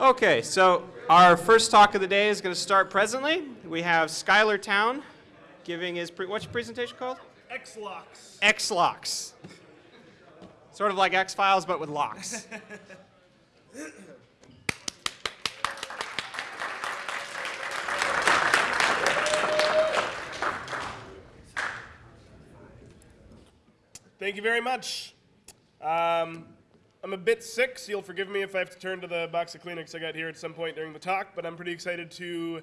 Okay, so our first talk of the day is going to start presently. We have Schuyler Towne giving his, pre- what's your presentation called? X-Locks. X-Locks. Sort of like X-Files, but with locks. Thank you very much. Um, I'm a bit sick, so you'll forgive me if I have to turn to the box of Kleenex I got here at some point during the talk, but I'm pretty excited to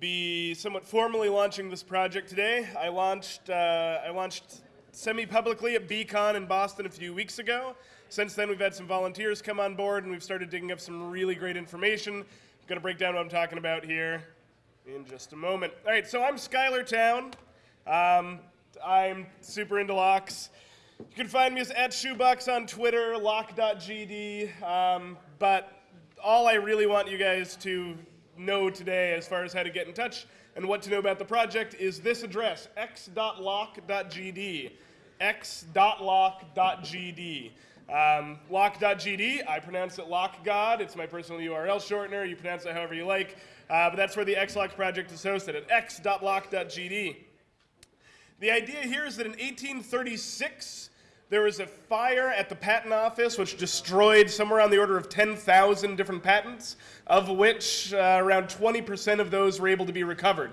be somewhat formally launching this project today. I launched, uh, I launched semi-publicly at BCon in Boston a few weeks ago. Since then, we've had some volunteers come on board, and we've started digging up some really great information. I'm going to break down what I'm talking about here in just a moment. All right, so I'm Schuyler Towne. Um, I'm super into locks. You can find me as at Shoebox on Twitter, lock.gd. Um, but all I really want you guys to know today as far as how to get in touch and what to know about the project is this address, x.lock.gd. x.lock.gd. Um, lock.gd, I pronounce it LockGod. It's my personal URL shortener. You pronounce it however you like. Uh, but that's where the XLock project is hosted at x.lock.gd. The idea here is that in 1836, there was a fire at the patent office which destroyed somewhere on the order of 10,000 different patents, of which uh, around 20% of those were able to be recovered.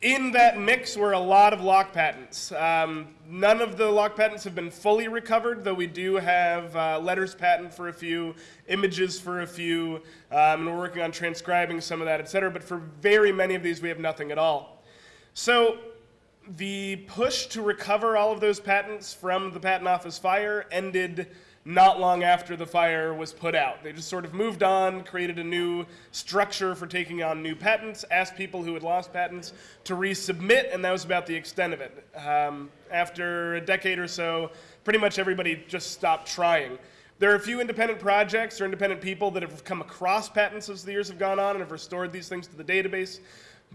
In that mix were a lot of lock patents. Um, none of the lock patents have been fully recovered, though we do have uh, letters patent for a few, images for a few, um, and we're working on transcribing some of that, et cetera. But for very many of these, we have nothing at all. So the push to recover all of those patents from the Patent Office fire ended not long after the fire was put out. They just sort of moved on, created a new structure for taking on new patents, asked people who had lost patents to resubmit, and that was about the extent of it. Um, after a decade or so, pretty much everybody just stopped trying. There are a few independent projects or independent people that have come across patents as the years have gone on and have restored these things to the database.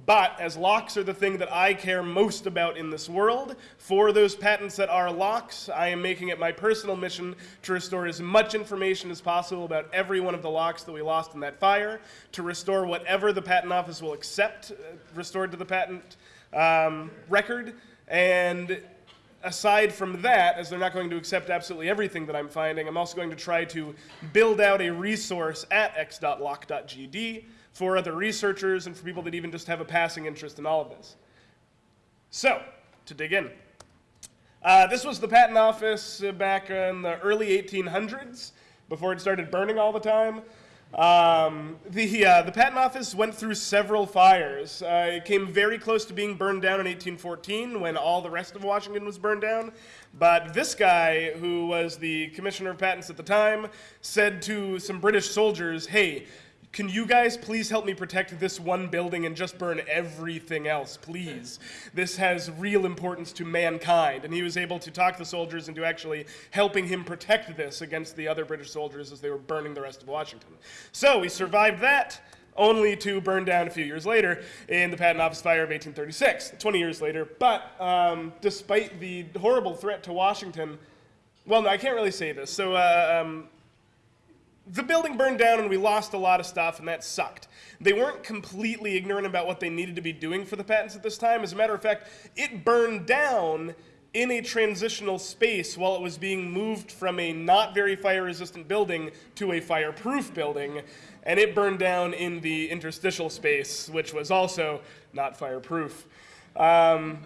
But as locks are the thing that I care most about in this world, for those patents that are locks, I am making it my personal mission to restore as much information as possible about every one of the locks that we lost in that fire, to restore whatever the Patent Office will accept uh, restored to the patent um, record, and aside from that, as they're not going to accept absolutely everything that I'm finding, I'm also going to try to build out a resource at x.lock.gd for other researchers and for people that even just have a passing interest in all of this. So, to dig in. Uh, this was the patent office back in the early 1800s, before it started burning all the time. Um, the, uh, the patent office went through several fires. Uh, it came very close to being burned down in 1814 when all the rest of Washington was burned down. But this guy, who was the commissioner of patents at the time, said to some British soldiers, hey, can you guys please help me protect this one building and just burn everything else, please? This has real importance to mankind. And he was able to talk the soldiers into actually helping him protect this against the other British soldiers as they were burning the rest of Washington. So he survived that only to burn down a few years later in the Patent Office fire of 1836, 20 years later. But um, despite the horrible threat to Washington, well, no, I can't really say this. So uh, um, the building burned down and we lost a lot of stuff and that sucked. They weren't completely ignorant about what they needed to be doing for the patents at this time. As a matter of fact, it burned down in a transitional space while it was being moved from a not very fire resistant building to a fireproof building. And it burned down in the interstitial space, which was also not fireproof. Um,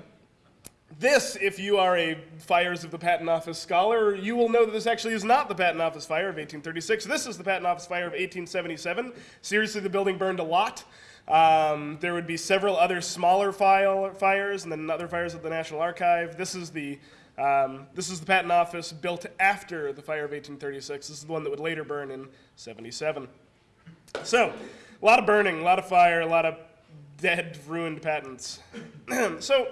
this, if you are a Fires of the Patent Office scholar, you will know that this actually is not the Patent Office fire of 1836. This is the Patent Office fire of 1877. Seriously, the building burned a lot. Um, there would be several other smaller file, fires and then other fires at the National Archive. This is the um, this is the Patent Office built after the fire of 1836. This is the one that would later burn in 77. So, a lot of burning, a lot of fire, a lot of dead, ruined patents. so,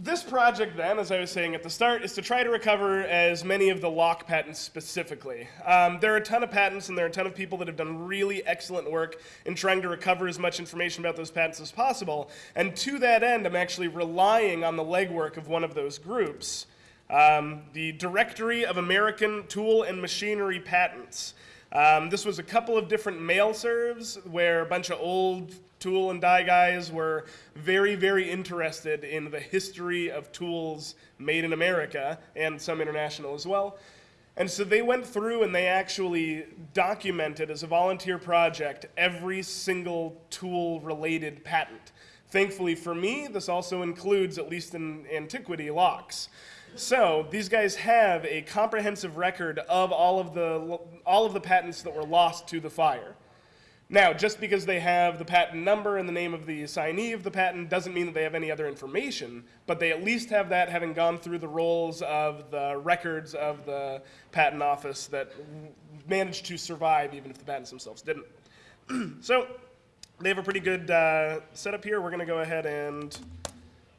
this project then, as I was saying at the start, is to try to recover as many of the lock patents specifically. Um, there are a ton of patents and there are a ton of people that have done really excellent work in trying to recover as much information about those patents as possible. And to that end, I'm actually relying on the legwork of one of those groups, um, the Directory of American Tool and Machinery Patents. Um, this was a couple of different mail serves where a bunch of old tool and die guys were very, very interested in the history of tools made in America and some international as well. And so they went through and they actually documented as a volunteer project every single tool related patent. Thankfully for me, this also includes, at least in antiquity, locks. So these guys have a comprehensive record of all of the all of the patents that were lost to the fire. Now, just because they have the patent number and the name of the assignee of the patent doesn't mean that they have any other information, but they at least have that having gone through the rolls of the records of the patent office that managed to survive even if the patents themselves didn't. so they have a pretty good uh, setup here. We're going to go ahead and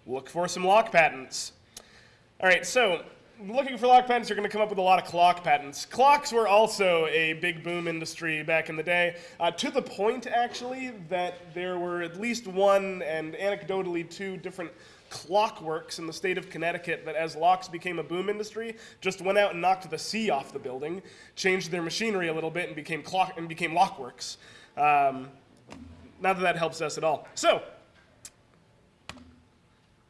look for some lock patents. All right, so looking for lock patents, you're going to come up with a lot of clock patents. Clocks were also a big boom industry back in the day, uh, to the point, actually, that there were at least one and anecdotally two different clockworks in the state of Connecticut that as locks became a boom industry, just went out and knocked the C off the building, changed their machinery a little bit and became clock and became lockworks. Um, not that that helps us at all. So,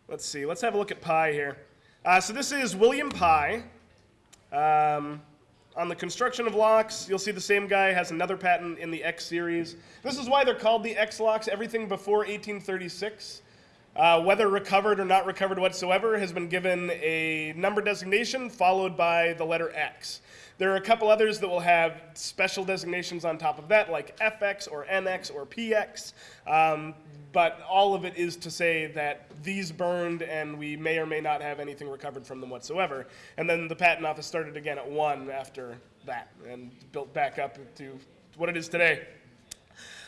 let's see, let's have a look at Pye here. Uh, so this is William Pye. Um, on the construction of locks, you'll see the same guy has another patent in the X series. This is why they're called the X locks. Everything before 1836, uh, whether recovered or not recovered whatsoever, has been given a number designation followed by the letter X. There are a couple others that will have special designations on top of that, like FX or NX or PX. Um, but all of it is to say that these burned and we may or may not have anything recovered from them whatsoever. And then the patent office started again at one after that and built back up to what it is today.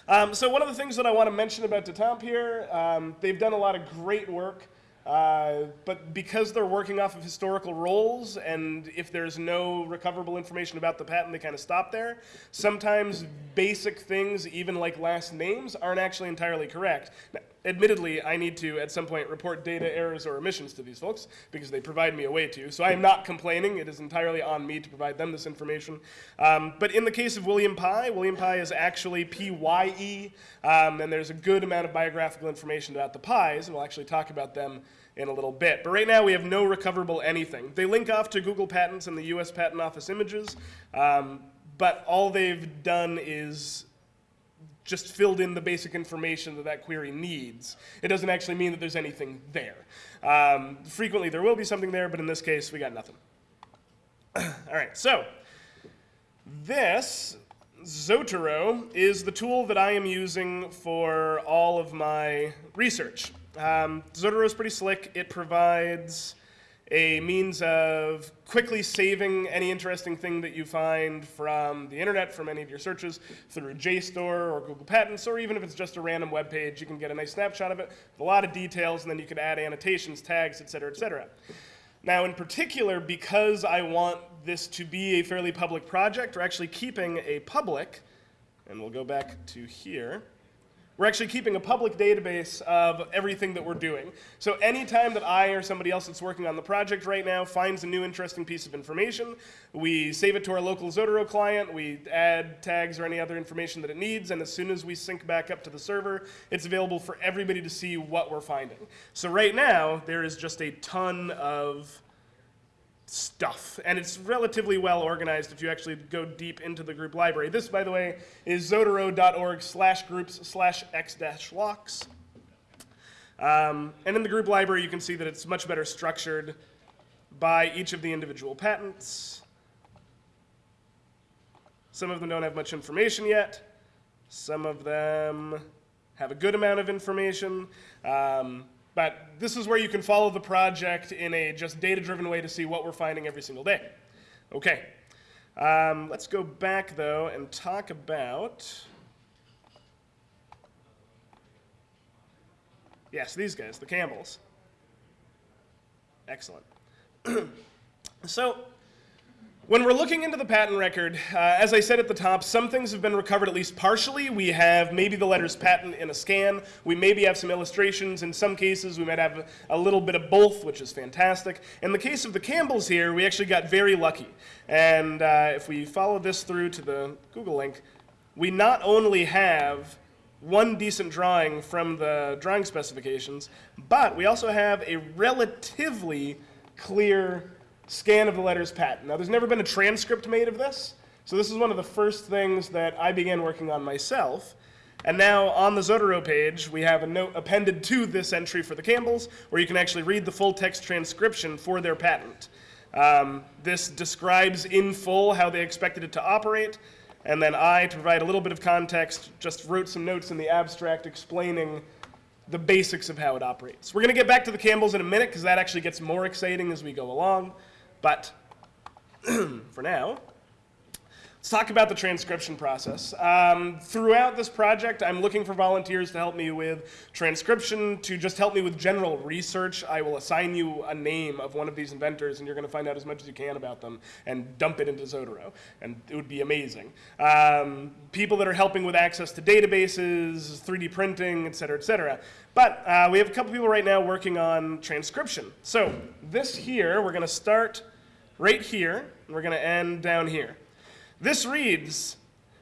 Um, so one of the things that I want to mention about Datamp here, um, they've done a lot of great work. Uh, but because they're working off of historical rolls, and if there's no recoverable information about the patent, they kind of stop there. Sometimes basic things, even like last names, aren't actually entirely correct. Now, admittedly, I need to, at some point, report data errors or omissions to these folks, because they provide me a way to. So I am not complaining. It is entirely on me to provide them this information. Um, but in the case of William Pye, William Pye is actually P-Y-E, um, and there's a good amount of biographical information about the Pyes, and we'll actually talk about them in a little bit. But right now we have no recoverable anything. They link off to Google Patents and the US Patent Office images, um, but all they've done is just filled in the basic information that that query needs. It doesn't actually mean that there's anything there. Um, frequently there will be something there, but in this case we got nothing. all right, so this Zotero is the tool that I am using for all of my research. Um, Zotero is pretty slick. It provides a means of quickly saving any interesting thing that you find from the internet, from any of your searches, through JSTOR or Google Patents, or even if it's just a random web page, you can get a nice snapshot of it with a lot of details, and then you can add annotations, tags, et cetera, et cetera. Now, in particular, because I want this to be a fairly public project, we're actually keeping a public, and we'll go back to here, we're actually keeping a public database of everything that we're doing. So anytime that I or somebody else that's working on the project right now finds a new interesting piece of information, we save it to our local Zotero client, we add tags or any other information that it needs, and as soon as we sync back up to the server, it's available for everybody to see what we're finding. So right now, there is just a ton of stuff. And it's relatively well organized if you actually go deep into the group library. This, by the way, is zotero.org slash groups slash x dash locks. Um, and in the group library, you can see that it's much better structured by each of the individual patents. Some of them don't have much information yet. Some of them have a good amount of information. Um, but this is where you can follow the project in a just data-driven way to see what we're finding every single day. Okay, um, let's go back though and talk about, yes, these guys, the Campbells. Excellent. so When we're looking into the patent record, uh, as I said at the top, some things have been recovered at least partially. We have maybe the letters patent in a scan. We maybe have some illustrations. In some cases, we might have a little bit of both, which is fantastic. In the case of the Campbells here, we actually got very lucky. And uh, if we follow this through to the Google link, we not only have one decent drawing from the drawing specifications, but we also have a relatively clear scan of the letters patent. Now, there's never been a transcript made of this, so this is one of the first things that I began working on myself. And now on the Zotero page, we have a note appended to this entry for the Campbells, where you can actually read the full text transcription for their patent. Um, this describes in full how they expected it to operate, and then I, to provide a little bit of context, just wrote some notes in the abstract explaining the basics of how it operates. We're going to get back to the Campbells in a minute because that actually gets more exciting as we go along. But for now, let's talk about the transcription process. Um, throughout this project, I'm looking for volunteers to help me with transcription, to just help me with general research. I will assign you a name of one of these inventors, and you're going to find out as much as you can about them and dump it into Zotero, and it would be amazing. Um, people that are helping with access to databases, 3D printing, et cetera, et cetera. But uh, we have a couple people right now working on transcription. So this here, we're going to start right here, and we're going to end down here. This reads,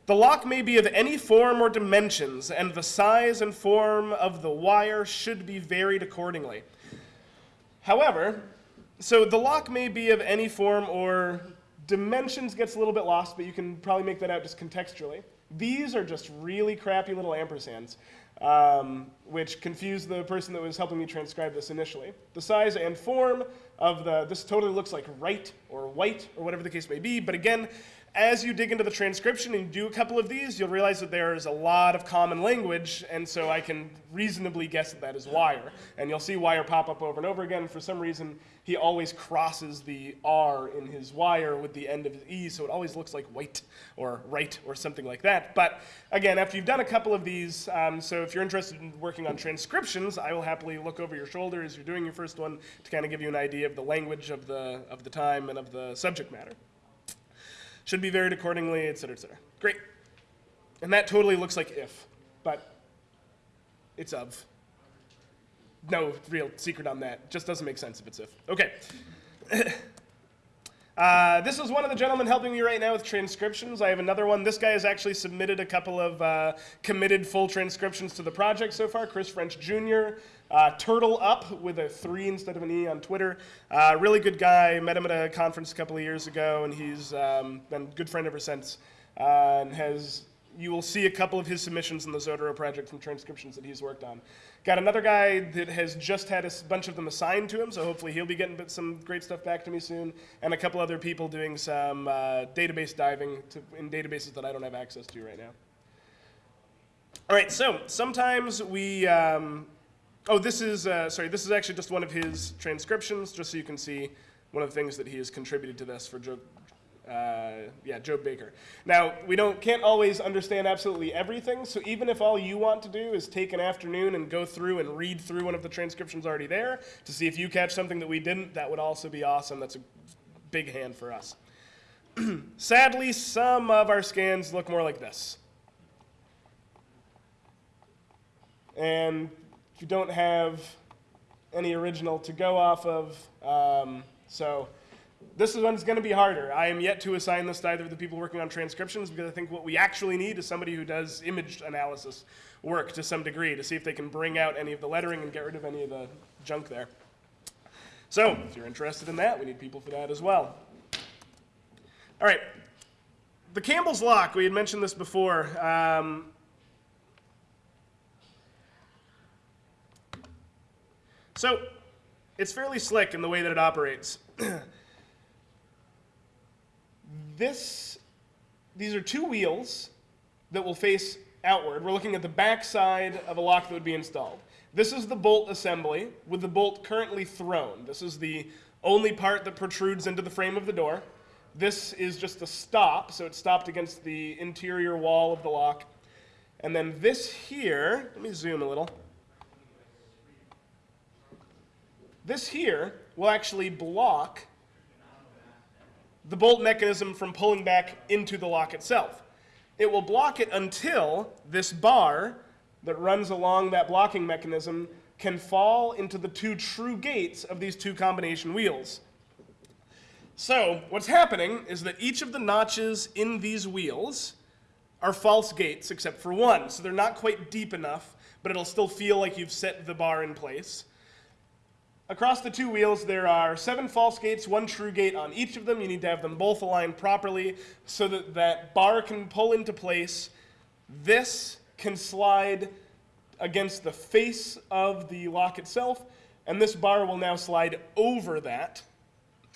the lock may be of any form or dimensions, and the size and form of the wire should be varied accordingly. However, so the lock may be of any form or dimensions gets a little bit lost, but you can probably make that out just contextually. These are just really crappy little ampersands, um, which confused the person that was helping me transcribe this initially. The size and form of the, this totally looks like right or white or whatever the case may be, but again, as you dig into the transcription and do a couple of these, you'll realize that there is a lot of common language, and so I can reasonably guess that that is wire. And you'll see wire pop up over and over again. For some reason, he always crosses the R in his wire with the end of his E, so it always looks like white or right or something like that. But again, after you've done a couple of these, um, so if you're interested in working on transcriptions, I will happily look over your shoulder as you're doing your first one to kind of give you an idea of the language of the, of the time and of the subject matter should be varied accordingly, et cetera, et cetera. Great. And that totally looks like if, but it's of. No real secret on that. Just doesn't make sense if it's if. Okay. Uh, this is one of the gentlemen helping me right now with transcriptions. I have another one. This guy has actually submitted a couple of uh, committed full transcriptions to the project so far. Chris French Jr., uh, Turtle Up with a three instead of an E on Twitter. Uh, really good guy. Met him at a conference a couple of years ago, and he's um, been a good friend ever since. Uh, and has you will see a couple of his submissions in the Zotero project from transcriptions that he's worked on. Got another guy that has just had a bunch of them assigned to him, so hopefully he'll be getting some great stuff back to me soon. And a couple other people doing some uh, database diving to, in databases that I don't have access to right now. All right, so sometimes we, um, oh, this is, uh, sorry, this is actually just one of his transcriptions, just so you can see one of the things that he has contributed to this for uh, yeah, Joe Baker. Now, we don't, can't always understand absolutely everything, so even if all you want to do is take an afternoon and go through and read through one of the transcriptions already there to see if you catch something that we didn't, that would also be awesome. That's a big hand for us. Sadly, some of our scans look more like this. And if you don't have any original to go off of, um, so this is one's going to be harder. I am yet to assign this to either of the people working on transcriptions because I think what we actually need is somebody who does image analysis work to some degree to see if they can bring out any of the lettering and get rid of any of the junk there. So, if you're interested in that, we need people for that as well. All right. The Campbell's lock, we had mentioned this before. Um, so, it's fairly slick in the way that it operates. this, these are two wheels that will face outward. We're looking at the back side of a lock that would be installed. This is the bolt assembly with the bolt currently thrown. This is the only part that protrudes into the frame of the door. This is just a stop, so it's stopped against the interior wall of the lock. And then this here, let me zoom a little. This here will actually block the bolt mechanism from pulling back into the lock itself. It will block it until this bar that runs along that blocking mechanism can fall into the two true gates of these two combination wheels. So, what's happening is that each of the notches in these wheels are false gates except for one. So they're not quite deep enough, but it'll still feel like you've set the bar in place. Across the two wheels, there are seven false gates, one true gate on each of them. You need to have them both aligned properly so that that bar can pull into place. This can slide against the face of the lock itself, and this bar will now slide over that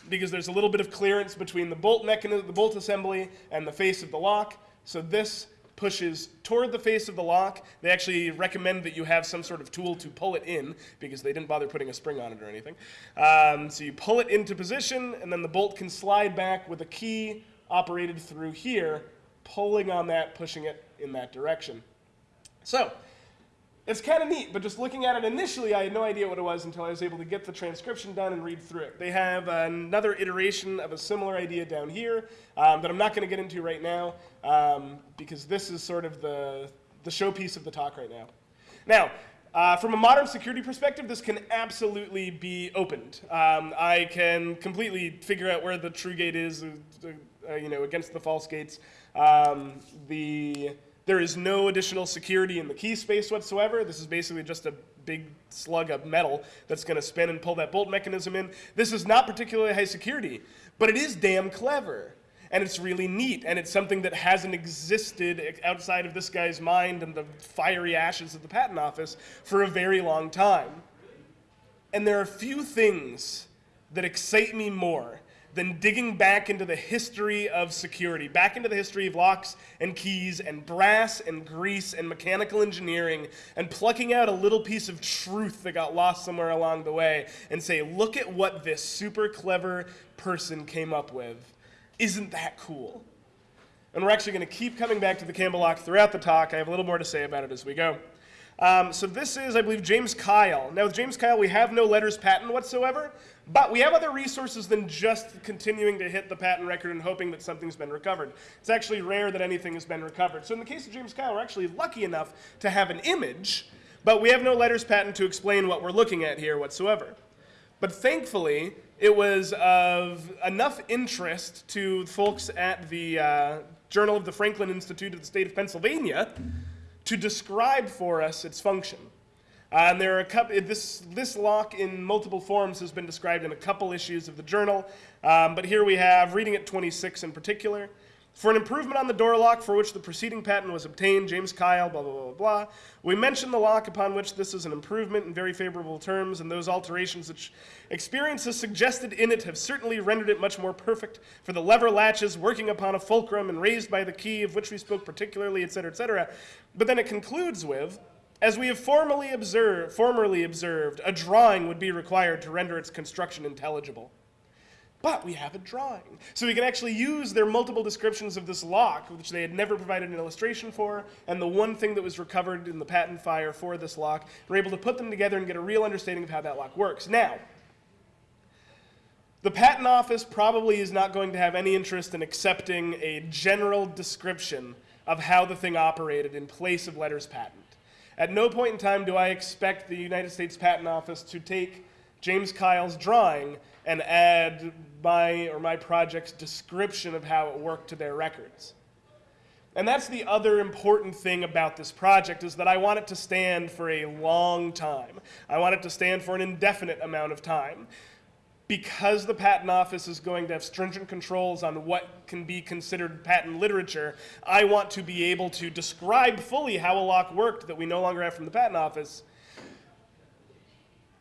because there's a little bit of clearance between the bolt mechanism, the bolt assembly, and the face of the lock. So this pushes toward the face of the lock. They actually recommend that you have some sort of tool to pull it in because they didn't bother putting a spring on it or anything. Um, so you pull it into position, and then the bolt can slide back with a key operated through here, pulling on that, pushing it in that direction. So it's kind of neat, but just looking at it initially, I had no idea what it was until I was able to get the transcription done and read through it. They have another iteration of a similar idea down here um, that I'm not going to get into right now um, because this is sort of the, the showpiece of the talk right now. Now, uh, from a modern security perspective, this can absolutely be opened. Um, I can completely figure out where the true gate is, uh, uh, you know, against the false gates. Um, the there is no additional security in the key space whatsoever. This is basically just a big slug of metal that's going to spin and pull that bolt mechanism in. This is not particularly high security, but it is damn clever. And it's really neat, and it's something that hasn't existed outside of this guy's mind and the fiery ashes of the patent office for a very long time. And there are few things that excite me more than digging back into the history of security, back into the history of locks and keys and brass and grease and mechanical engineering, and plucking out a little piece of truth that got lost somewhere along the way and say, look at what this super clever person came up with. Isn't that cool? And we're actually going to keep coming back to the Campbell lock throughout the talk. I have a little more to say about it as we go. Um, so this is, I believe, James Kyle. Now with James Kyle, we have no letters patent whatsoever, but we have other resources than just continuing to hit the patent record and hoping that something's been recovered. It's actually rare that anything has been recovered. So in the case of James Kyle, we're actually lucky enough to have an image, but we have no letters patent to explain what we're looking at here whatsoever. But thankfully, it was of enough interest to folks at the uh, Journal of the Franklin Institute of the state of Pennsylvania to describe for us its function. Uh, and there are a couple, this, this lock in multiple forms has been described in a couple issues of the journal, um, but here we have reading at 26 in particular. For an improvement on the door lock for which the preceding patent was obtained, James Kyle, blah, blah, blah, blah, we mention the lock upon which this is an improvement in very favorable terms, and those alterations which experience has suggested in it have certainly rendered it much more perfect for the lever latches working upon a fulcrum and raised by the key of which we spoke particularly, etc., etc. But then it concludes with, as we have formerly observed, formerly observed, a drawing would be required to render its construction intelligible but we have a drawing. So we can actually use their multiple descriptions of this lock, which they had never provided an illustration for, and the one thing that was recovered in the patent fire for this lock. We're able to put them together and get a real understanding of how that lock works. Now, the patent office probably is not going to have any interest in accepting a general description of how the thing operated in place of letters patent. At no point in time do I expect the United States Patent Office to take James Kyle's drawing and add my or my project's description of how it worked to their records. And that's the other important thing about this project is that I want it to stand for a long time. I want it to stand for an indefinite amount of time. Because the Patent Office is going to have stringent controls on what can be considered patent literature, I want to be able to describe fully how a lock worked that we no longer have from the Patent Office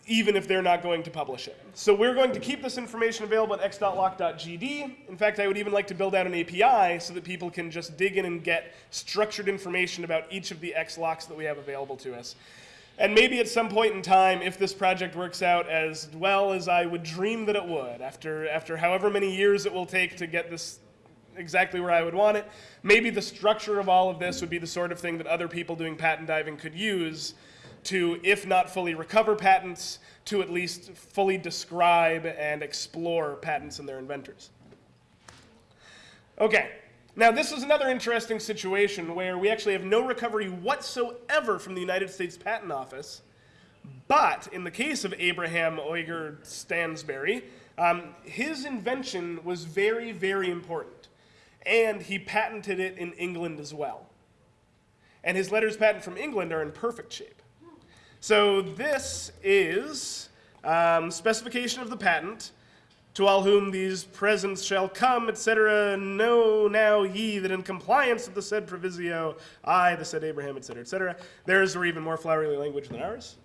even if they're not going to publish it. So we're going to keep this information available at x.lock.gd. In fact, I would even like to build out an API so that people can just dig in and get structured information about each of the X locks that we have available to us. And maybe at some point in time, if this project works out as well as I would dream that it would, after, after however many years it will take to get this exactly where I would want it, maybe the structure of all of this would be the sort of thing that other people doing patent diving could use to, if not fully recover patents, to at least fully describe and explore patents and their inventors. Okay. Now, this is another interesting situation where we actually have no recovery whatsoever from the United States Patent Office. But in the case of Abraham Ogier Stansbury, um, his invention was very, very important. And he patented it in England as well. And his letters patent from England are in perfect shape. So this is um, specification of the patent. To all whom these presents shall come, etc., know now ye that in compliance with the said provisio, I, the said Abraham, etc., etc. Theirs are even more flowery language than ours.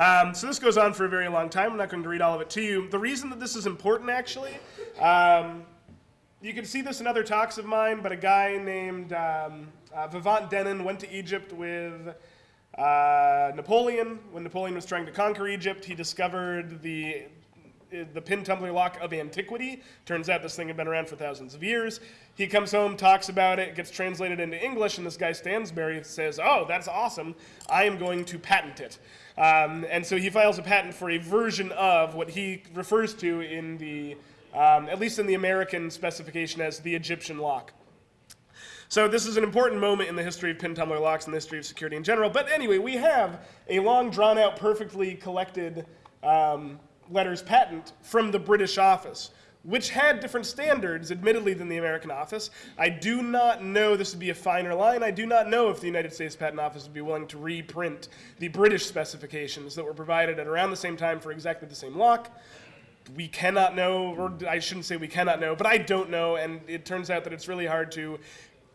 Um, so this goes on for a very long time. I'm not going to read all of it to you. The reason that this is important, actually, um, you can see this in other talks of mine, but a guy named um, uh, Vivant Denon went to Egypt with uh, Napoleon. When Napoleon was trying to conquer Egypt, he discovered the the pin tumbler lock of antiquity. Turns out this thing had been around for thousands of years. He comes home, talks about it, gets translated into English, and this guy Stansbury says, "Oh, that's awesome! I am going to patent it." Um, and so he files a patent for a version of what he refers to in the, um, at least in the American specification, as the Egyptian lock. So this is an important moment in the history of pin tumbler locks and the history of security in general. But anyway, we have a long, drawn out, perfectly collected um, letters patent from the British office, which had different standards, admittedly, than the American office. I do not know, this would be a finer line, I do not know if the United States Patent Office would be willing to reprint the British specifications that were provided at around the same time for exactly the same lock. We cannot know, or I shouldn't say we cannot know, but I don't know, and it turns out that it's really hard to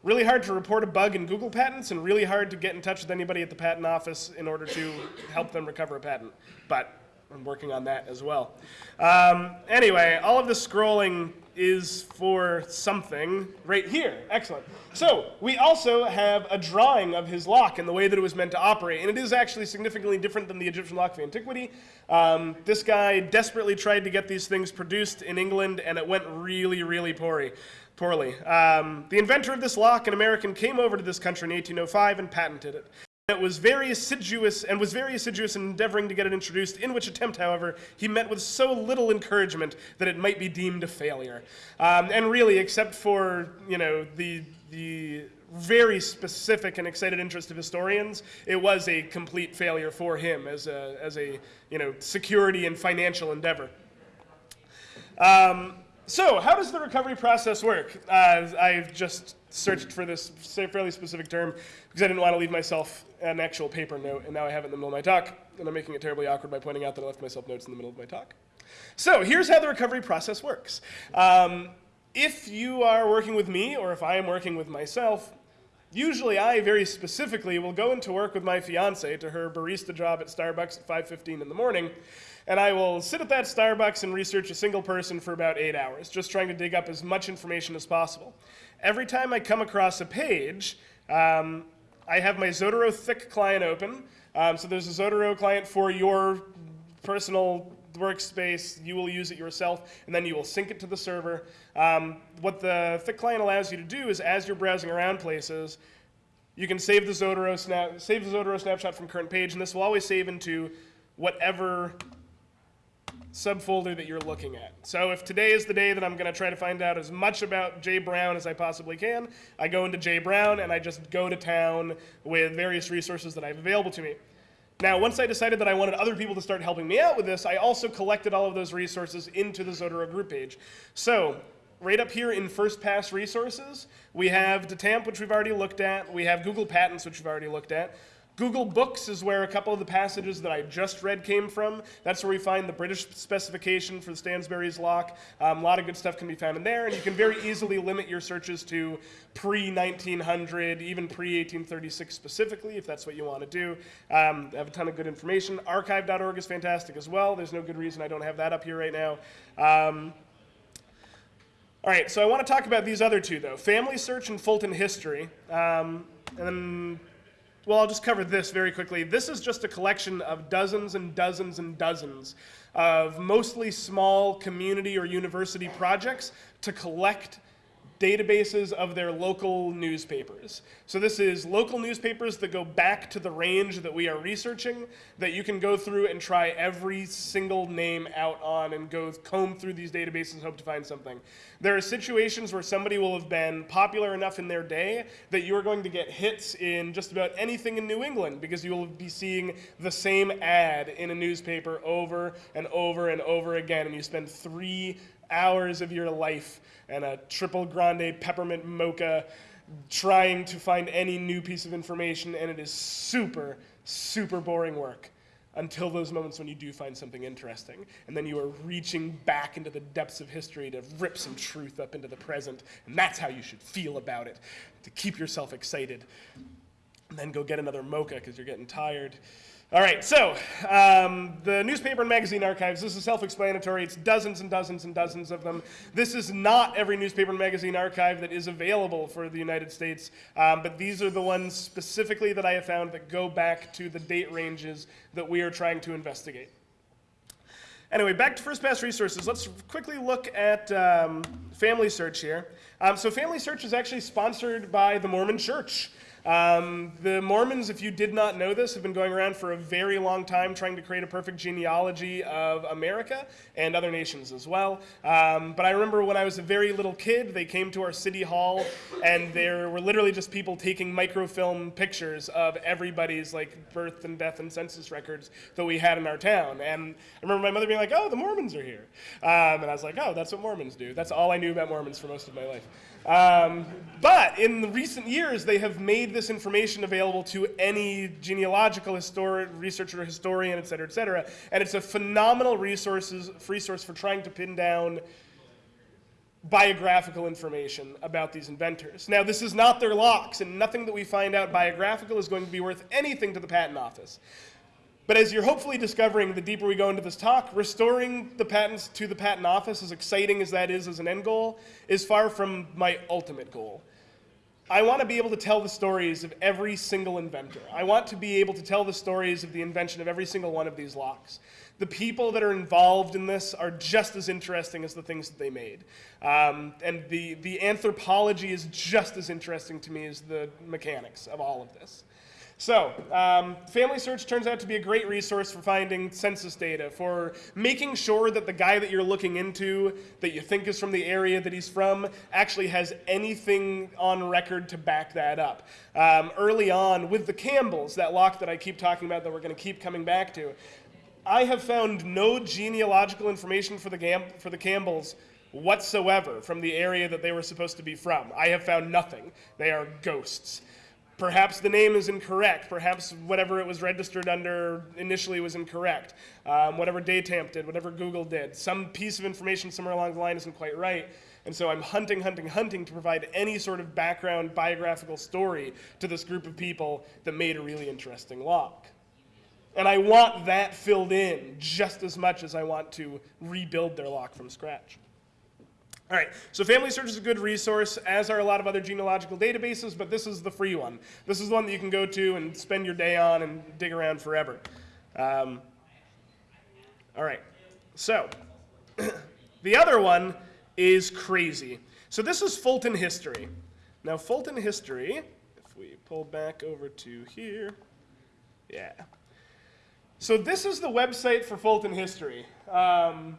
really hard to report a bug in Google Patents and really hard to get in touch with anybody at the patent office in order to help them recover a patent. But I'm working on that as well. Um, anyway, all of the scrolling is for something right here. Excellent. So we also have a drawing of his lock and the way that it was meant to operate. And it is actually significantly different than the Egyptian lock of antiquity. Um, this guy desperately tried to get these things produced in England, and it went really, really poorly poorly. Um, the inventor of this lock, an American, came over to this country in 1805 and patented it. It was very assiduous and was very assiduous in endeavoring to get it introduced, in which attempt, however, he met with so little encouragement that it might be deemed a failure. Um, and really, except for, you know, the, the very specific and excited interest of historians, it was a complete failure for him as a, as a you know, security and financial endeavor. Um, so, how does the recovery process work? Uh, I've just searched for this fairly specific term because I didn't want to leave myself an actual paper note, and now I have it in the middle of my talk, and I'm making it terribly awkward by pointing out that I left myself notes in the middle of my talk. So, here's how the recovery process works. Um, if you are working with me, or if I am working with myself, Usually I very specifically will go into work with my fiance to her barista job at Starbucks at 5.15 in the morning, and I will sit at that Starbucks and research a single person for about eight hours, just trying to dig up as much information as possible. Every time I come across a page, um, I have my Zotero Thick client open. Um, so there's a Zotero client for your personal workspace, you will use it yourself, and then you will sync it to the server. Um, what the Thick client allows you to do is as you're browsing around places, you can save the Zotero, save the Zotero snapshot from current page, and this will always save into whatever subfolder that you're looking at. So if today is the day that I'm going to try to find out as much about Jay Brown as I possibly can, I go into Jay Brown and I just go to town with various resources that I have available to me. Now, once I decided that I wanted other people to start helping me out with this, I also collected all of those resources into the Zotero group page. So right up here in first pass resources, we have DTAMP, which we've already looked at. We have Google Patents, which we've already looked at. Google Books is where a couple of the passages that I just read came from. That's where we find the British specification for the Stansbury's lock. Um, a lot of good stuff can be found in there, and you can very easily limit your searches to pre-1900, even pre-1836 specifically, if that's what you want to do. Um, I have a ton of good information. Archive.org is fantastic as well. There's no good reason I don't have that up here right now. Um, all right, so I want to talk about these other two, though. Family Search and Fulton History. Um, and then well, I'll just cover this very quickly. This is just a collection of dozens and dozens and dozens of mostly small community or university projects to collect databases of their local newspapers. So this is local newspapers that go back to the range that we are researching that you can go through and try every single name out on and go comb through these databases and hope to find something. There are situations where somebody will have been popular enough in their day that you are going to get hits in just about anything in New England because you will be seeing the same ad in a newspaper over and over and over again and you spend three hours of your life and a triple grande peppermint mocha trying to find any new piece of information, and it is super, super boring work until those moments when you do find something interesting. And then you are reaching back into the depths of history to rip some truth up into the present. And that's how you should feel about it, to keep yourself excited. And then go get another mocha because you're getting tired. All right, so um, the newspaper and magazine archives, this is self-explanatory. It's dozens and dozens and dozens of them. This is not every newspaper and magazine archive that is available for the United States, um, but these are the ones specifically that I have found that go back to the date ranges that we are trying to investigate. Anyway, back to First Pass Resources. Let's quickly look at um, Family Search here. Um, so Family Search is actually sponsored by the Mormon Church. Um, the Mormons, if you did not know this, have been going around for a very long time trying to create a perfect genealogy of America and other nations as well. Um, but I remember when I was a very little kid, they came to our city hall and there were literally just people taking microfilm pictures of everybody's like birth and death and census records that we had in our town. And I remember my mother being like, oh, the Mormons are here. Um, and I was like, oh, that's what Mormons do. That's all I knew about Mormons for most of my life. Um, but in recent years, they have made this information available to any genealogical histori- researcher, historian, et cetera, et cetera. And it's a phenomenal resources, resource for trying to pin down biographical information about these inventors. Now, this is not their locks, and nothing that we find out biographical is going to be worth anything to the patent office. But as you're hopefully discovering the deeper we go into this talk, restoring the patents to the patent office, as exciting as that is as an end goal, is far from my ultimate goal. I want to be able to tell the stories of every single inventor. I want to be able to tell the stories of the invention of every single one of these locks. The people that are involved in this are just as interesting as the things that they made. Um, and the, the anthropology is just as interesting to me as the mechanics of all of this. So, um, Family Search turns out to be a great resource for finding census data, for making sure that the guy that you're looking into, that you think is from the area that he's from, actually has anything on record to back that up. Um, early on, with the Campbells, that lock that I keep talking about that we're going to keep coming back to, I have found no genealogical information for the, Gam- for the Campbells whatsoever from the area that they were supposed to be from. I have found nothing. They are ghosts. Perhaps the name is incorrect. Perhaps whatever it was registered under initially was incorrect. Um, whatever Datamp did, whatever Google did, some piece of information somewhere along the line isn't quite right. And so I'm hunting, hunting, hunting to provide any sort of background biographical story to this group of people that made a really interesting lock. And I want that filled in just as much as I want to rebuild their lock from scratch. All right, so Family Search is a good resource, as are a lot of other genealogical databases, but this is the free one. This is the one that you can go to and spend your day on and dig around forever. Um, all right, so the other one is crazy. So this is Fulton History. Now, Fulton History, if we pull back over to here, yeah. So this is the website for Fulton History. Um,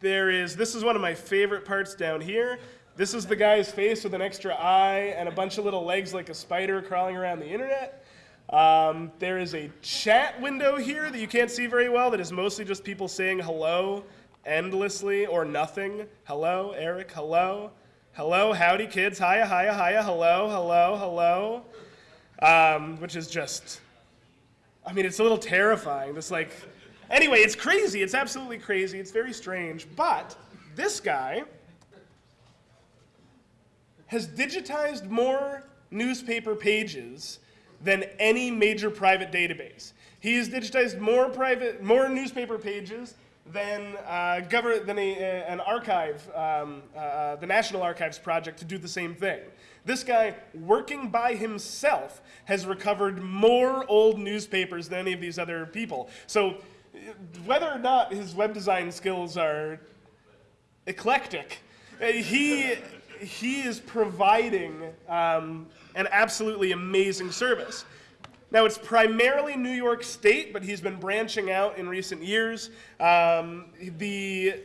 there is, this is one of my favorite parts down here. This is the guy's face with an extra eye and a bunch of little legs like a spider crawling around the internet. Um, there is a chat window here that you can't see very well that is mostly just people saying hello endlessly or nothing. Hello, Eric, hello. Hello, howdy kids, hiya, hiya, hiya, hello, hello, hello. Um, which is just, I mean, it's a little terrifying. This like, Anyway, it's crazy. It's absolutely crazy. It's very strange. But this guy has digitized more newspaper pages than any major private database. He has digitized more private, more newspaper pages than, uh, gover- than a, uh, an archive, um, uh, uh, the National Archives project to do the same thing. This guy, working by himself, has recovered more old newspapers than any of these other people. So whether or not his web design skills are eclectic, uh, he he is providing um, an absolutely amazing service. Now, it's primarily New York State, but he's been branching out in recent years. Um, the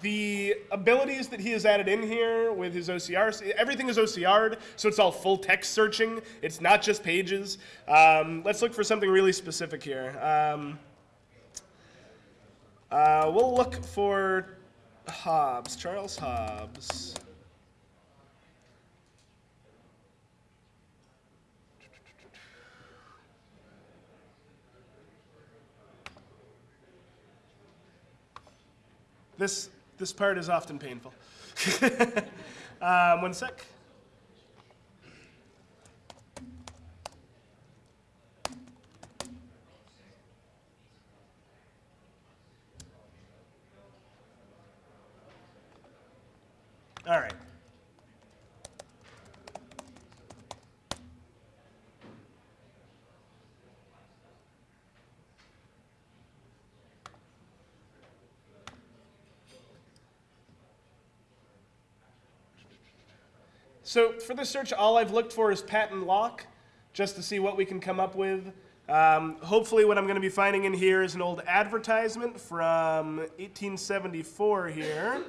the abilities that he has added in here with his OCR, everything is OCR'd, so it's all full text searching. It's not just pages. Um, let's look for something really specific here. Um, uh, we'll look for Hobbs, Charles Hobbs. This, this part is often painful. um, one sec. All right. So for this search, all I've looked for is patent lock, just to see what we can come up with. Um, hopefully what I'm going to be finding in here is an old advertisement from 1874 here.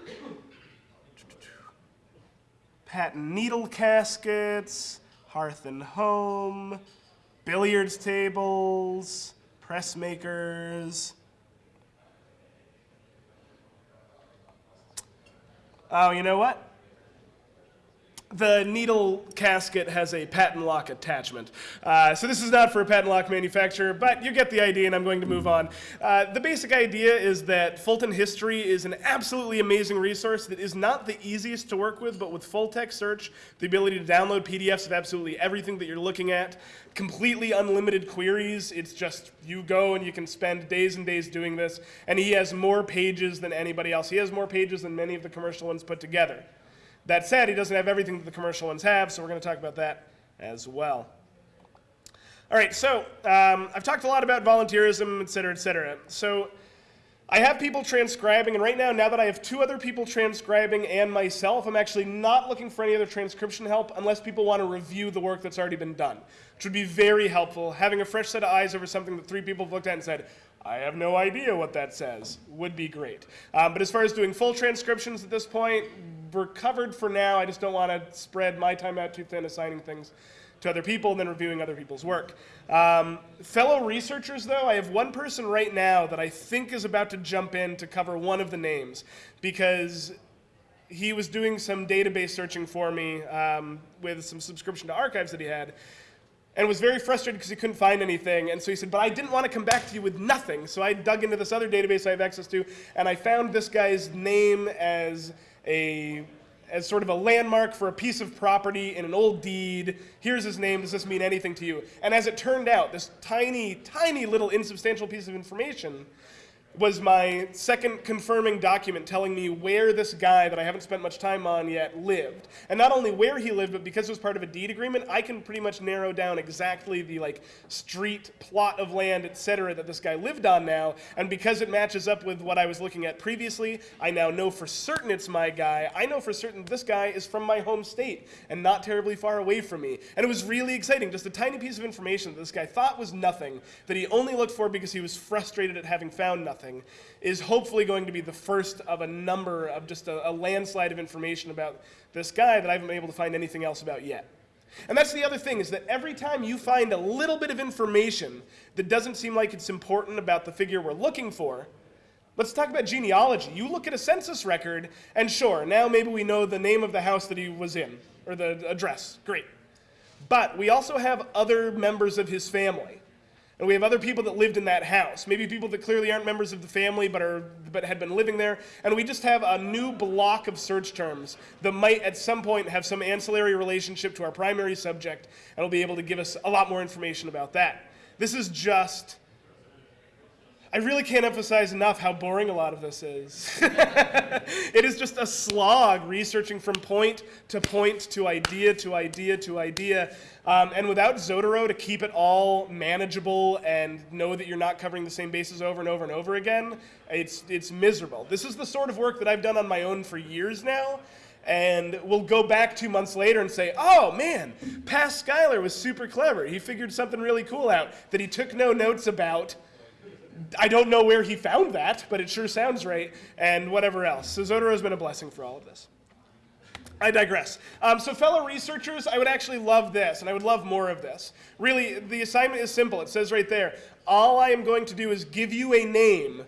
Patent needle caskets, hearth and home, billiards tables, press makers. Oh, you know what? The needle casket has a patent lock attachment. Uh, so this is not for a patent lock manufacturer, but you get the idea and I'm going to move on. Uh, the basic idea is that Fulton History is an absolutely amazing resource that is not the easiest to work with, but with full text search, the ability to download PDFs of absolutely everything that you're looking at, completely unlimited queries, it's just you go and you can spend days and days doing this, and he has more pages than anybody else. He has more pages than many of the commercial ones put together. That said, he doesn't have everything that the commercial ones have, so we're going to talk about that as well. All right, so um, I've talked a lot about volunteerism, et cetera, et cetera. So I have people transcribing, and right now, now that I have two other people transcribing and myself, I'm actually not looking for any other transcription help unless people want to review the work that's already been done, which would be very helpful. Having a fresh set of eyes over something that three people have looked at and said, I have no idea what that says, would be great. Um, but as far as doing full transcriptions at this point, we're covered for now. I just don't want to spread my time out too thin assigning things to other people and then reviewing other people's work. Um, fellow researchers, though, I have one person right now that I think is about to jump in to cover one of the names because he was doing some database searching for me um, with some subscription to archives that he had and was very frustrated because he couldn't find anything. And so he said, but I didn't want to come back to you with nothing. So I dug into this other database I have access to, and I found this guy's name as a as sort of a landmark for a piece of property in an old deed. Here's his name. Does this mean anything to you? And as it turned out, this tiny, tiny little insubstantial piece of information was my second confirming document telling me where this guy that I haven't spent much time on yet lived. And not only where he lived, but because it was part of a deed agreement, I can pretty much narrow down exactly the like street, plot of land, etc. that this guy lived on now. And because it matches up with what I was looking at previously, I now know for certain it's my guy. I know for certain this guy is from my home state and not terribly far away from me. And it was really exciting, just a tiny piece of information that this guy thought was nothing, that he only looked for because he was frustrated at having found nothing is hopefully going to be the first of a number of just a, a landslide of information about this guy that I haven't been able to find anything else about yet. And that's the other thing, is that every time you find a little bit of information that doesn't seem like it's important about the figure we're looking for, let's talk about genealogy. You look at a census record, and sure, now maybe we know the name of the house that he was in, or the address. Great. But we also have other members of his family. And we have other people that lived in that house. Maybe people that clearly aren't members of the family but, are, but had been living there. And we just have a new block of search terms that might at some point have some ancillary relationship to our primary subject and will be able to give us a lot more information about that. This is just I really can't emphasize enough how boring a lot of this is. it is just a slog researching from point to point to idea to idea to idea. Um, and without Zotero to keep it all manageable and know that you're not covering the same bases over and over and over again, it's, it's miserable. This is the sort of work that I've done on my own for years now. And we'll go back two months later and say, oh man, past Schuyler was super clever. He figured something really cool out that he took no notes about. I don't know where he found that, but it sure sounds right, and whatever else. So Zotero has been a blessing for all of this. I digress. Um, so, fellow researchers, I would actually love this, and I would love more of this. Really, the assignment is simple. It says right there all I am going to do is give you a name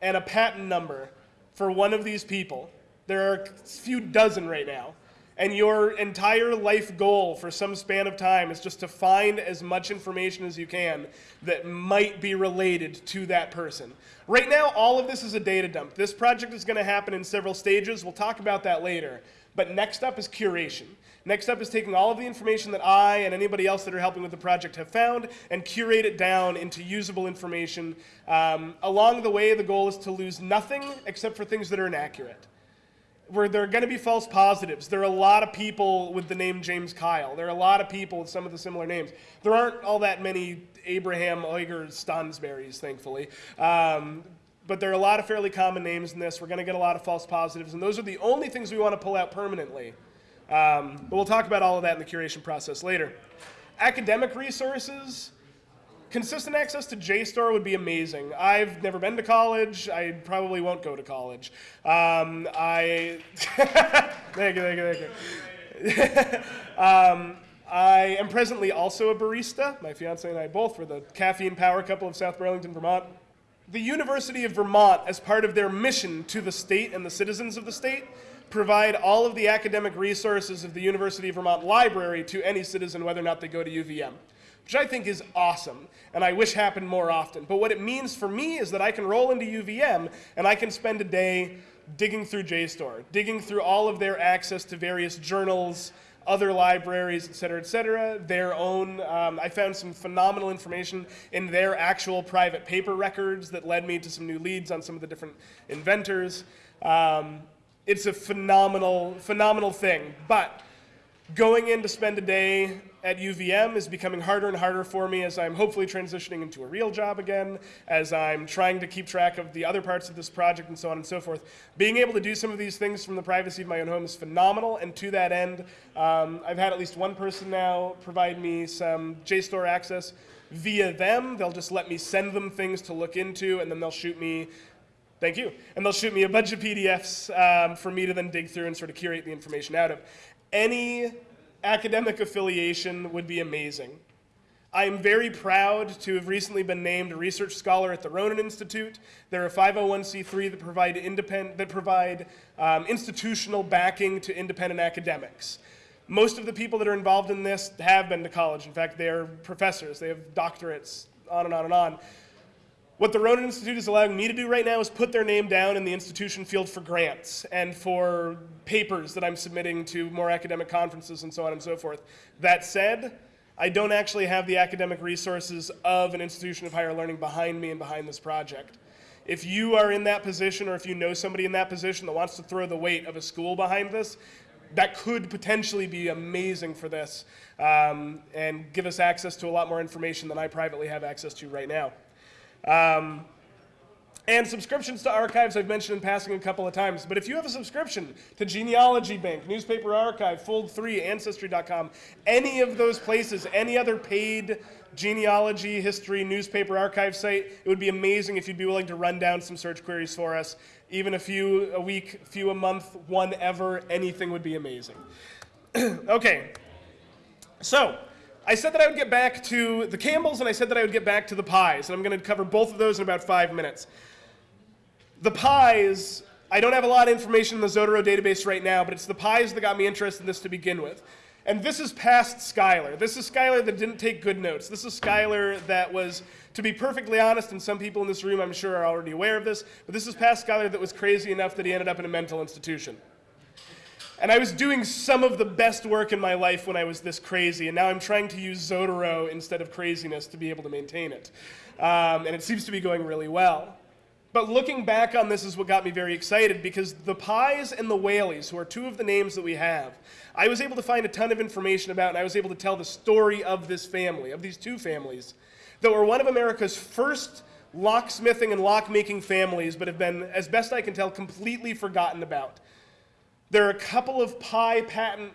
and a patent number for one of these people. There are a few dozen right now. And your entire life goal for some span of time is just to find as much information as you can that might be related to that person. Right now, all of this is a data dump. This project is going to happen in several stages. We'll talk about that later. But next up is curation. Next up is taking all of the information that I and anybody else that are helping with the project have found and curate it down into usable information. Um, along the way, the goal is to lose nothing except for things that are inaccurate. Where there are going to be false positives. There are a lot of people with the name James Kyle. There are a lot of people with some of the similar names. There aren't all that many Abraham Ogier Stansburys, thankfully. Um, but there are a lot of fairly common names in this. We're going to get a lot of false positives, and those are the only things we want to pull out permanently. Um, but we'll talk about all of that in the curation process later. Academic resources, consistent access to JSTOR would be amazing. I've never been to college. I probably won't go to college. Um, I thank you, thank you, thank you. um, I am presently also a barista. My fiance and I both were the caffeine power couple of South Burlington, Vermont. The University of Vermont, as part of their mission to the state and the citizens of the state, provide all of the academic resources of the University of Vermont Library to any citizen, whether or not they go to UVM, which I think is awesome, and I wish happened more often. But what it means for me is that I can roll into UVM and I can spend a day digging through JSTOR, digging through all of their access to various journals, other libraries, et cetera, et cetera, their own. Um, I found some phenomenal information in their actual private paper records that led me to some new leads on some of the different inventors. Um, it's a phenomenal, phenomenal thing. But going in to spend a day at UVM is becoming harder and harder for me as I'm hopefully transitioning into a real job again, as I'm trying to keep track of the other parts of this project and so on and so forth. Being able to do some of these things from the privacy of my own home is phenomenal, and to that end, um, I've had at least one person now provide me some JSTOR access via them. They'll just let me send them things to look into, and then they'll shoot me Thank you. And they'll shoot me a bunch of PDFs um, for me to then dig through and sort of curate the information out of. Any academic affiliation would be amazing. I am very proud to have recently been named a research scholar at the Ronin Institute. They're a 501c3 that provide, independent, that provide um, institutional backing to independent academics. Most of the people that are involved in this have been to college. In fact, they are professors. They have doctorates, on and on and on. What the Ronin Institute is allowing me to do right now is put their name down in the institution field for grants and for papers that I'm submitting to more academic conferences and so on and so forth. That said, I don't actually have the academic resources of an institution of higher learning behind me and behind this project. If you are in that position or if you know somebody in that position that wants to throw the weight of a school behind this, that could potentially be amazing for this um, and give us access to a lot more information than I privately have access to right now. Um, and subscriptions to archives I've mentioned in passing a couple of times. But if you have a subscription to Genealogy Bank, Newspaper Archive, Fold 3, Ancestry.com, any of those places, any other paid genealogy, history, newspaper archive site, it would be amazing if you'd be willing to run down some search queries for us. Even a few a week, few a month, one ever, anything would be amazing. okay, so I said that I would get back to the Campbells and I said that I would get back to the Pyes, and I'm going to cover both of those in about five minutes. The Pyes, I don't have a lot of information in the Zotero database right now, but it's the Pyes that got me interested in this to begin with. And this is past Schuyler. This is Schuyler that didn't take good notes. This is Schuyler that was, to be perfectly honest, and some people in this room I'm sure are already aware of this, but this is past Schuyler that was crazy enough that he ended up in a mental institution. And I was doing some of the best work in my life when I was this crazy, and now I'm trying to use Zotero instead of craziness to be able to maintain it. Um, and it seems to be going really well. But looking back on this is what got me very excited because the Pyes and the Whaleys, who are two of the names that we have, I was able to find a ton of information about, and I was able to tell the story of this family, of these two families, that were one of America's first locksmithing and lockmaking families, but have been, as best I can tell, completely forgotten about. There are a couple of Pye patent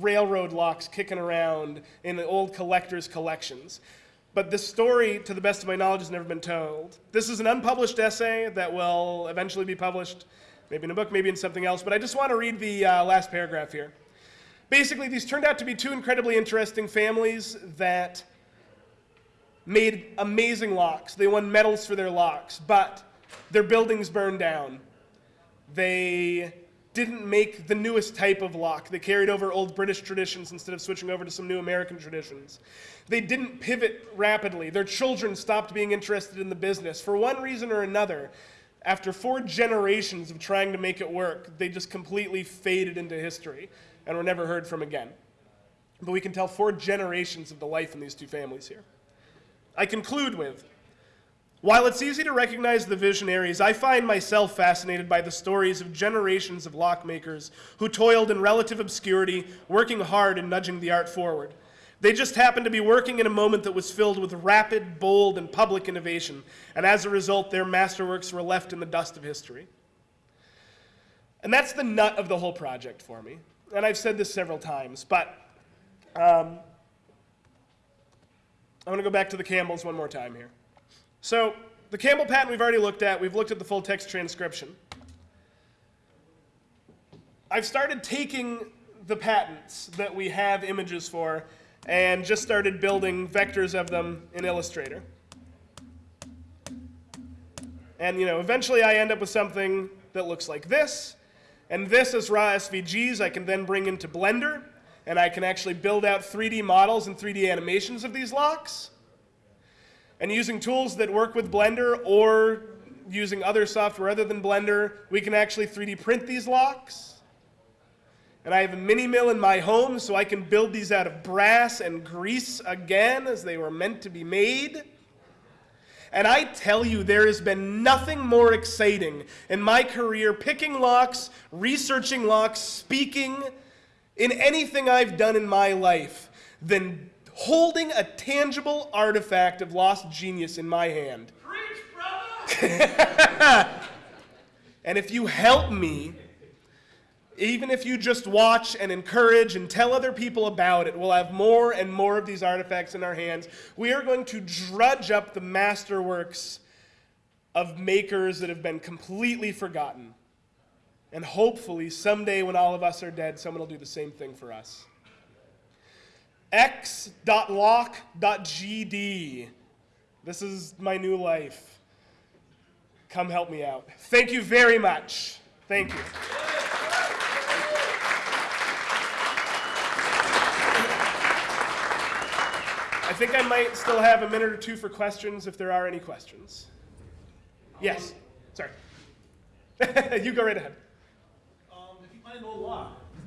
railroad locks kicking around in the old collector's collections. But this story, to the best of my knowledge, has never been told. This is an unpublished essay that will eventually be published, maybe in a book, maybe in something else. But I just want to read the uh, last paragraph here. Basically, these turned out to be two incredibly interesting families that made amazing locks. They won medals for their locks, but their buildings burned down. They didn't make the newest type of lock. They carried over old British traditions instead of switching over to some new American traditions. They didn't pivot rapidly. Their children stopped being interested in the business. For one reason or another, after four generations of trying to make it work, they just completely faded into history and were never heard from again. But we can tell four generations of the life in these two families here. I conclude with while it's easy to recognize the visionaries, I find myself fascinated by the stories of generations of lockmakers who toiled in relative obscurity, working hard and nudging the art forward. They just happened to be working in a moment that was filled with rapid, bold, and public innovation, and as a result, their masterworks were left in the dust of history. And that's the nut of the whole project for me. And I've said this several times, but um, I want to go back to the Campbells one more time here. So the Campbell patent we've already looked at. We've looked at the full text transcription. I've started taking the patents that we have images for and just started building vectors of them in Illustrator. And you know, eventually I end up with something that looks like this. And this is raw SVGs I can then bring into Blender and I can actually build out 3D models and 3D animations of these locks. And using tools that work with Blender or using other software other than Blender, we can actually 3D print these locks. And I have a mini mill in my home, so I can build these out of brass and grease again as they were meant to be made. And I tell you, there has been nothing more exciting in my career picking locks, researching locks, speaking, in anything I've done in my life than holding a tangible artifact of lost genius in my hand. Preach, brother! and if you help me, even if you just watch and encourage and tell other people about it, we'll have more and more of these artifacts in our hands. We are going to drudge up the masterworks of makers that have been completely forgotten. And hopefully, someday when all of us are dead, someone will do the same thing for us. x.lock.gd. This is my new life. Come help me out. Thank you very much. Thank you. I think I might still have a minute or two for questions if there are any questions. Yes. Sorry. you go right ahead. Um, if you find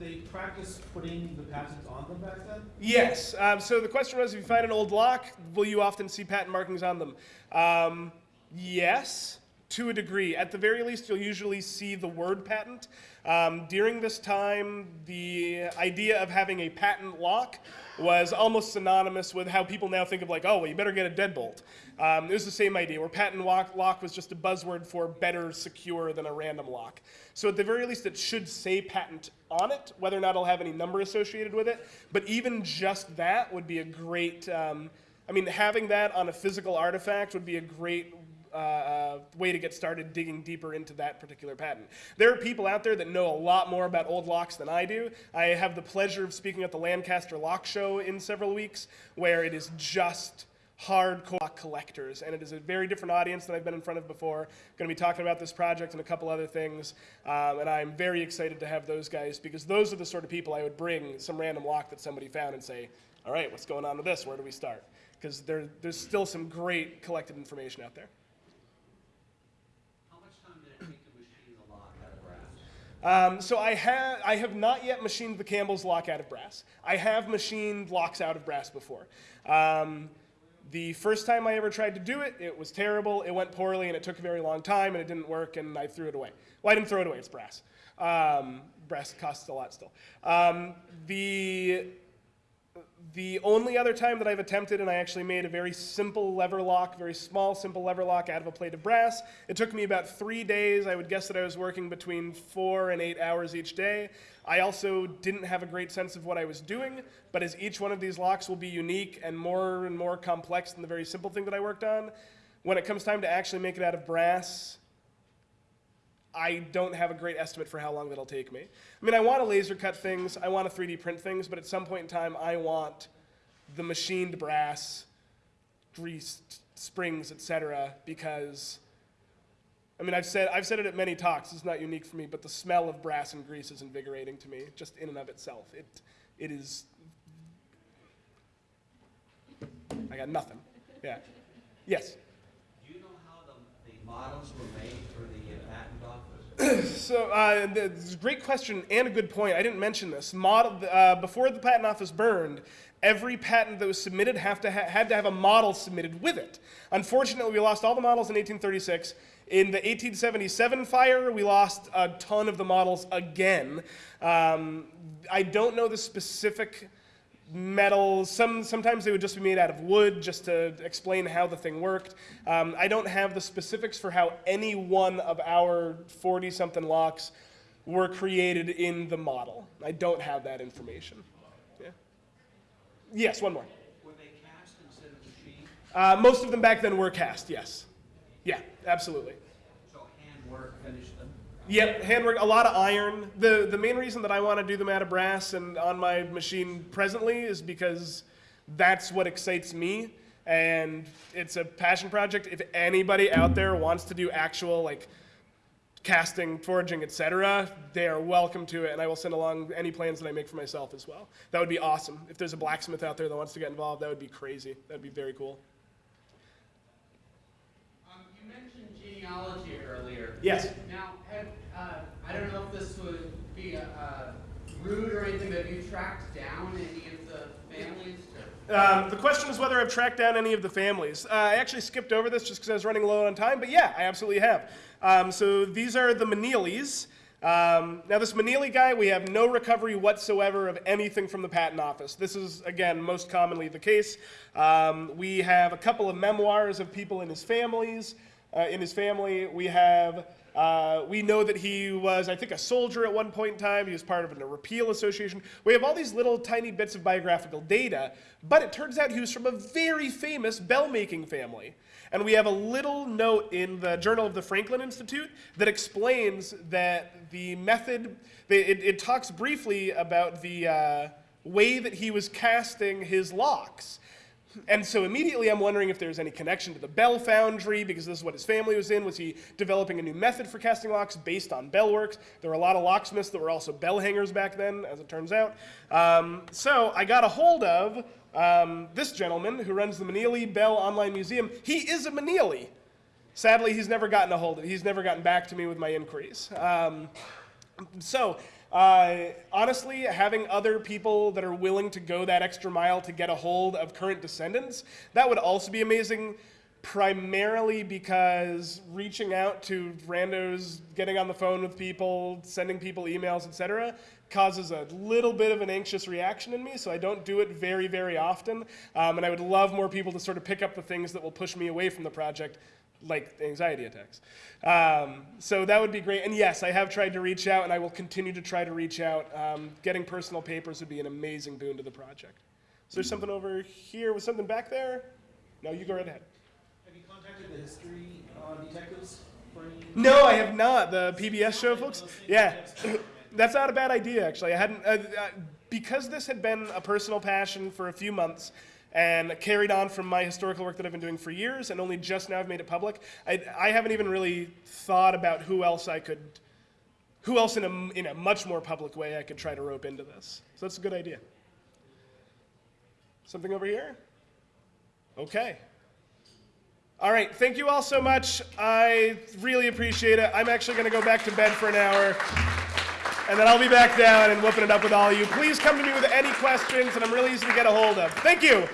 they practice putting the patents on them back then? Yes. Um, so the question was, if you find an old lock, will you often see patent markings on them? Um, yes, to a degree. At the very least, you'll usually see the word patent. Um, during this time, the idea of having a patent lock was almost synonymous with how people now think of like, oh, well, you better get a deadbolt. Um, it was the same idea, where patent lock, lock was just a buzzword for better secure than a random lock. So at the very least, it should say patent on it, whether or not it'll have any number associated with it. But even just that would be a great, um, I mean, having that on a physical artifact would be a great uh, uh, way to get started digging deeper into that particular patent. There are people out there that know a lot more about old locks than I do. I have the pleasure of speaking at the Lancaster Lock Show in several weeks, where it is just hardcore collectors, and it is a very different audience than I've been in front of before. going to be talking about this project and a couple other things, um, and I'm very excited to have those guys because those are the sort of people I would bring some random lock that somebody found and say, all right, what's going on with this? Where do we start? Because there, there's still some great collected information out there. How much time did it take to machine the lock out of brass? Um, so I have I have not yet machined the Campbell's lock out of brass. I have machined locks out of brass before. Um, the first time I ever tried to do it, it was terrible. It went poorly, and it took a very long time, and it didn't work, and I threw it away. Well, I didn't throw it away. It's brass. Um, brass costs a lot still. Um, the The only other time that I've attempted, and I actually made a very simple lever lock, very small, simple lever lock out of a plate of brass. It took me about three days. I would guess that I was working between four and eight hours each day. I also didn't have a great sense of what I was doing, but as each one of these locks will be unique and more and more complex than the very simple thing that I worked on, when it comes time to actually make it out of brass, I don't have a great estimate for how long that'll take me. I mean, I want to laser cut things, I want to 3D print things, but at some point in time, I want the machined brass, greased springs, etc. Because, I mean, I've said I've said it at many talks. It's not unique for me, but the smell of brass and grease is invigorating to me, just in and of itself. It, it is. I got nothing. Yeah. Yes. Do you know how the, the models were made for the? So, uh, it's a great question and a good point. I didn't mention this. Model, uh, before the patent office burned, every patent that was submitted have to ha- had to have a model submitted with it. Unfortunately, we lost all the models in 1836. In the 1877 fire, we lost a ton of the models again. Um, I don't know the specific metals. Some sometimes they would just be made out of wood, just to explain how the thing worked. Um, I don't have the specifics for how any one of our 40-something locks were created in the model. I don't have that information. Yeah. Yes, one more. Were they cast instead of machined? Uh, most of them back then were cast. Yes. Yeah, absolutely. So handwork finished? Yep, handwork, a lot of iron. The the main reason that I want to do them out of brass and on my machine presently is because that's what excites me and it's a passion project. If anybody out there wants to do actual like casting, forging, etc., they are welcome to it and I will send along any plans that I make for myself as well. That would be awesome. If there's a blacksmith out there that wants to get involved, that would be crazy. That would be very cool. Um, you mentioned genealogy earlier. Yes. Now, have, uh, I don't know if this would be uh, rude or anything, but have you tracked down any of the families? Um, the question is whether I've tracked down any of the families. Uh, I actually skipped over this just because I was running low on time, but yeah, I absolutely have. Um, so these are the Meneelys. Um, now, this Meneely guy, we have no recovery whatsoever of anything from the patent office. This is, again, most commonly the case. Um, we have a couple of memoirs of people in his families. Uh, in his family, we have. Uh, we know that he was, I think, a soldier at one point in time. He was part of a repeal association. We have all these little tiny bits of biographical data, but it turns out he was from a very famous bell making family. And we have a little note in the Journal of the Franklin Institute that explains that the method, it, it talks briefly about the uh, way that he was casting his locks. And so immediately I'm wondering if there's any connection to the Bell Foundry, because this is what his family was in. Was he developing a new method for casting locks based on bell works? There were a lot of locksmiths that were also bell hangers back then, as it turns out. Um, so I got a hold of um, this gentleman who runs the Meneely Bell Online Museum. He is a Meneely. Sadly, he's never gotten a hold of He's never gotten back to me with my inquiries. Um, so, uh, honestly, having other people that are willing to go that extra mile to get a hold of current descendants, that would also be amazing. Primarily because reaching out to randos, getting on the phone with people, sending people emails, etc., causes a little bit of an anxious reaction in me, so I don't do it very, very often. Um, and I would love more people to sort of pick up the things that will push me away from the project like anxiety attacks. Um, so that would be great. And yes, I have tried to reach out, and I will continue to try to reach out. Um, getting personal papers would be an amazing boon to the project. So there's something over here. Was something back there? No, you go right ahead. Have you contacted the history uh, detectives? No, I have not. The PBS show, folks. Yeah, that's not a bad idea, actually. I hadn't uh, uh, because this had been a personal passion for a few months and carried on from my historical work that I've been doing for years, and only just now I've made it public. I, I haven't even really thought about who else I could, who else in a in a much more public way I could try to rope into this. So that's a good idea. Something over here. Okay. All right, thank you all so much. I really appreciate it. I'm actually going to go back to bed for an hour, and then I'll be back down and whooping it up with all of you. Please come to me with any questions, and I'm really easy to get a hold of. Thank you.